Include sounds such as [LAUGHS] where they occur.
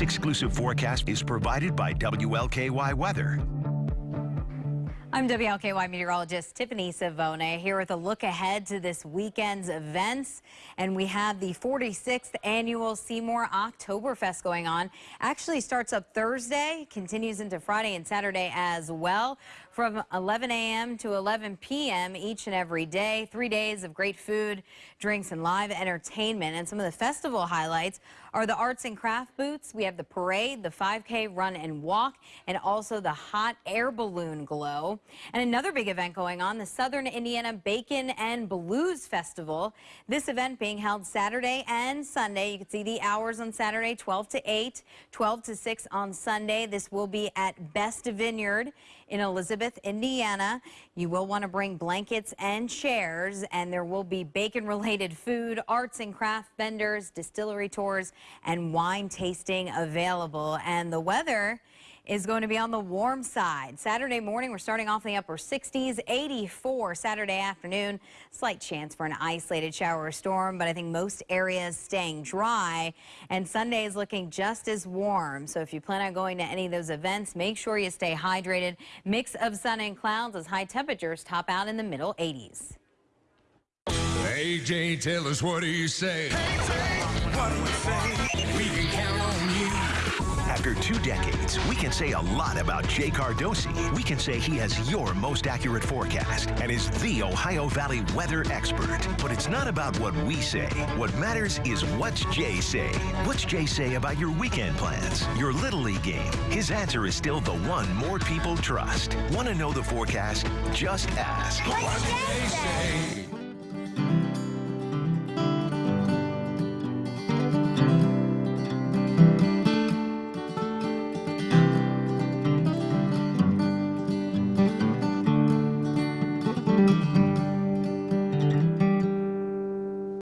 exclusive forecast is provided by WLKY Weather. I'm WLKY meteorologist Tiffany Savona here with a look ahead to this weekend's events. And we have the 46th annual Seymour Oktoberfest going on. Actually starts up Thursday, continues into Friday and Saturday as well from 11 a.m. to 11 p.m. each and every day. Three days of great food, drinks, and live entertainment. And some of the festival highlights are the arts and craft booths. We have the parade, the 5K run and walk, and also the hot air balloon glow. And another big event going on, the Southern Indiana Bacon and Blues Festival. This event being held Saturday and Sunday. You can see the hours on Saturday, 12 to 8, 12 to 6 on Sunday. This will be at Best Vineyard in Elizabeth, Indiana. You will want to bring blankets and chairs, and there will be bacon-related [LAUGHS] food, arts and craft vendors, distillery tours, and wine tasting available. And the weather is going to be on the warm side. Saturday morning, we're starting off in the upper 60s, 84 Saturday afternoon. Slight chance for an isolated shower or storm, but I think most areas staying dry. And Sunday is looking just as warm. So if you plan on going to any of those events, make sure you stay hydrated. Mix of sun and clouds as high temperatures top out in the middle 80s. Hey, Jay, tell us what do you say? Hey, After two decades, we can say a lot about Jay Cardosi. We can say he has your most accurate forecast and is the Ohio Valley weather expert. But it's not about what we say. What matters is what's Jay say. What's Jay say about your weekend plans, your Little League game? His answer is still the one more people trust. Want to know the forecast? Just ask. What's Jay say?